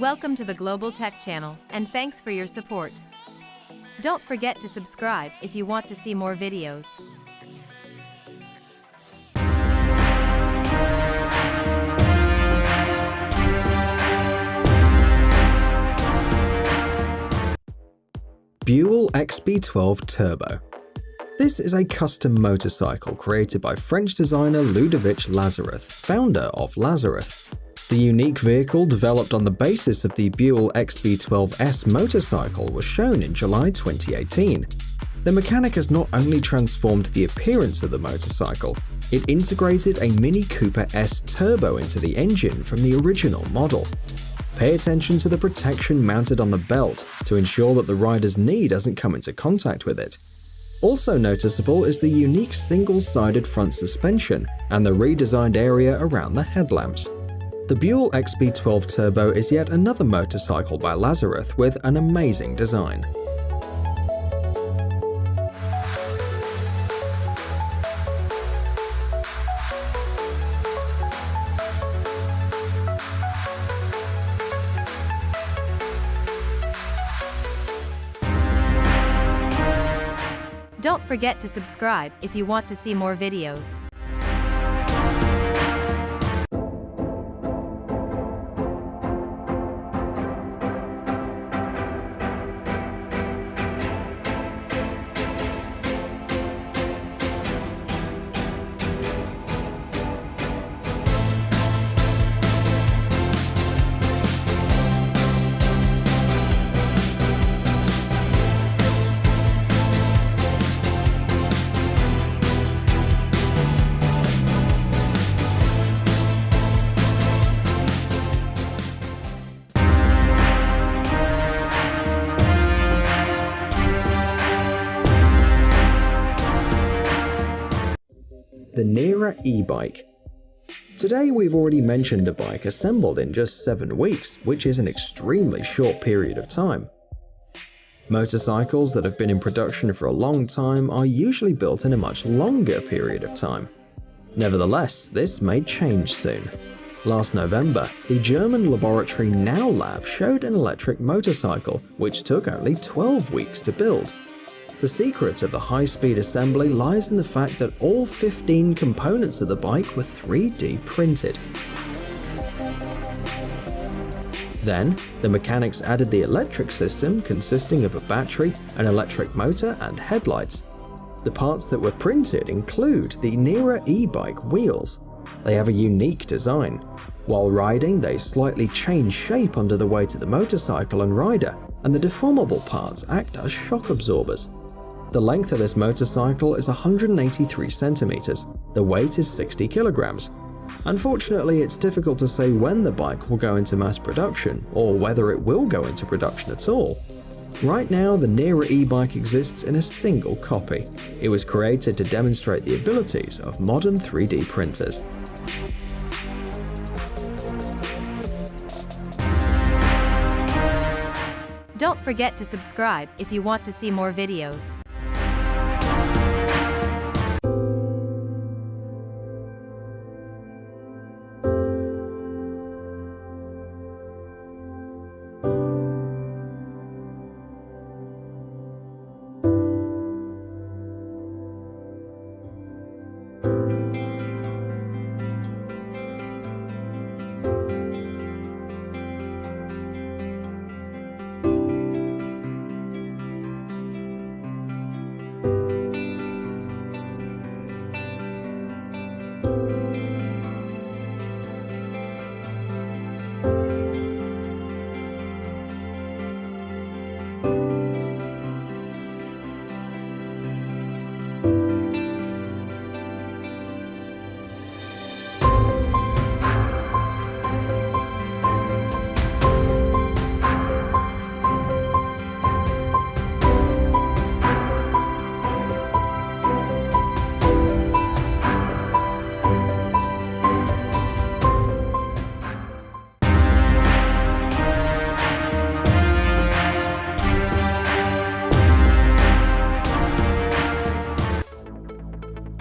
Welcome to the Global Tech Channel, and thanks for your support. Don't forget to subscribe if you want to see more videos. Buell XB12 Turbo. This is a custom motorcycle created by French designer Ludovic Lazareth, founder of Lazareth. The unique vehicle developed on the basis of the Buell XB12S motorcycle was shown in July 2018. The mechanic has not only transformed the appearance of the motorcycle, it integrated a Mini Cooper S turbo into the engine from the original model. Pay attention to the protection mounted on the belt to ensure that the rider's knee doesn't come into contact with it. Also noticeable is the unique single-sided front suspension and the redesigned area around the headlamps. The Buell XB12 Turbo is yet another motorcycle by Lazareth with an amazing design. Don't forget to subscribe if you want to see more videos. Nera e-bike. Today we've already mentioned a bike assembled in just 7 weeks, which is an extremely short period of time. Motorcycles that have been in production for a long time are usually built in a much longer period of time. Nevertheless, this may change soon. Last November, the German laboratory Now Lab showed an electric motorcycle which took only 12 weeks to build the secret of the high-speed assembly lies in the fact that all 15 components of the bike were 3D printed. Then, the mechanics added the electric system consisting of a battery, an electric motor and headlights. The parts that were printed include the Nera e-bike wheels. They have a unique design. While riding, they slightly change shape under the weight of the motorcycle and rider, and the deformable parts act as shock absorbers. The length of this motorcycle is 183 centimeters. The weight is 60 kilograms. Unfortunately, it's difficult to say when the bike will go into mass production, or whether it will go into production at all. Right now, the Nera e-bike exists in a single copy. It was created to demonstrate the abilities of modern 3D printers. Don't forget to subscribe if you want to see more videos.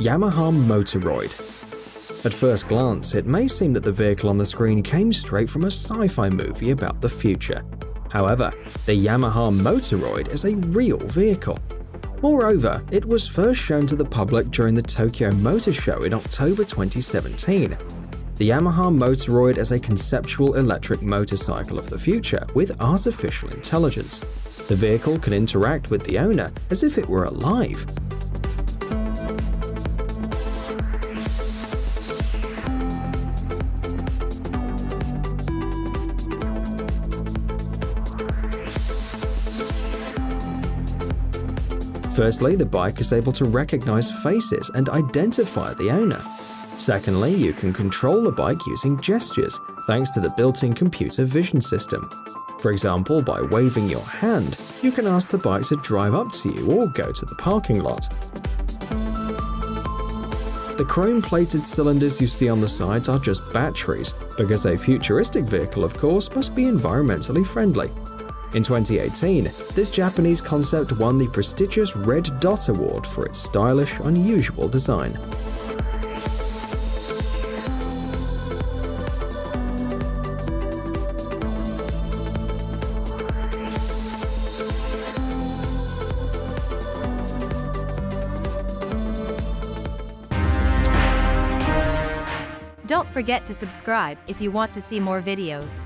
Yamaha Motoroid. At first glance, it may seem that the vehicle on the screen came straight from a sci-fi movie about the future. However, the Yamaha Motoroid is a real vehicle. Moreover, it was first shown to the public during the Tokyo Motor Show in October 2017. The Yamaha Motoroid is a conceptual electric motorcycle of the future with artificial intelligence. The vehicle can interact with the owner as if it were alive, Firstly, the bike is able to recognize faces and identify the owner. Secondly, you can control the bike using gestures, thanks to the built-in computer vision system. For example, by waving your hand, you can ask the bike to drive up to you or go to the parking lot. The chrome-plated cylinders you see on the sides are just batteries, because a futuristic vehicle, of course, must be environmentally friendly. In 2018, this Japanese concept won the prestigious Red Dot Award for its stylish, unusual design. Don't forget to subscribe if you want to see more videos.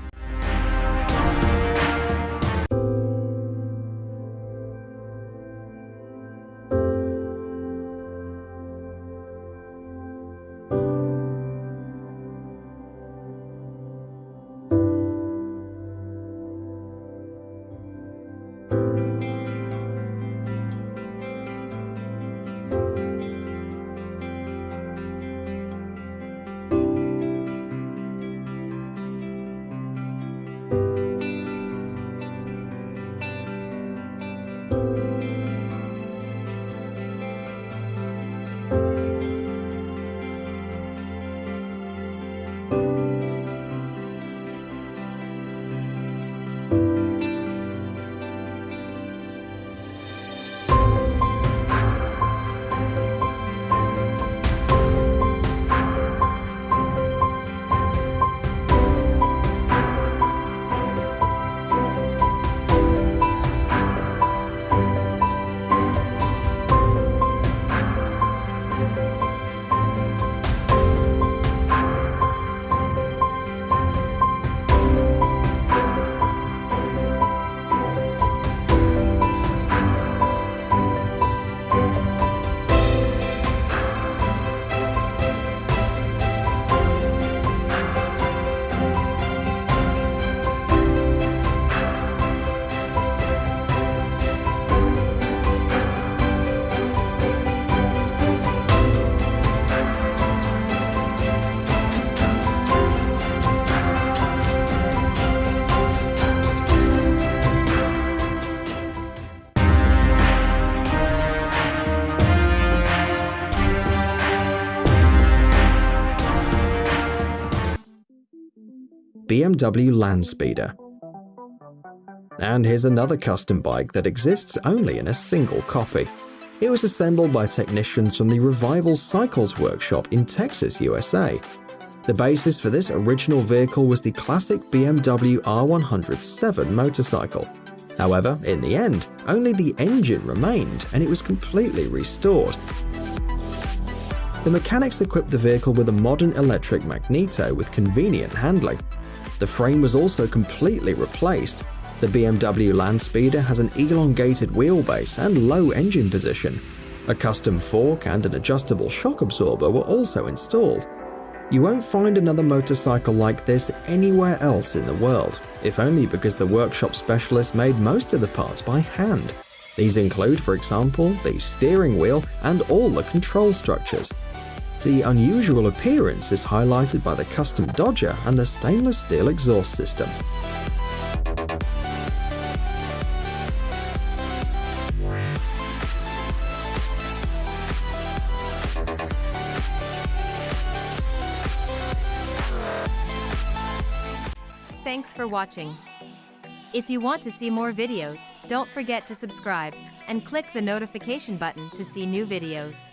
BMW Landspeeder. And here's another custom bike that exists only in a single copy. It was assembled by technicians from the Revival Cycles workshop in Texas, USA. The basis for this original vehicle was the classic BMW R107 motorcycle. However, in the end, only the engine remained and it was completely restored. The mechanics equipped the vehicle with a modern electric magneto with convenient handling, the frame was also completely replaced. The BMW Landspeeder has an elongated wheelbase and low engine position. A custom fork and an adjustable shock absorber were also installed. You won't find another motorcycle like this anywhere else in the world, if only because the workshop specialist made most of the parts by hand. These include, for example, the steering wheel and all the control structures. The unusual appearance is highlighted by the custom dodger and the stainless steel exhaust system. Thanks for watching. If you want to see more videos, don't forget to subscribe and click the notification button to see new videos.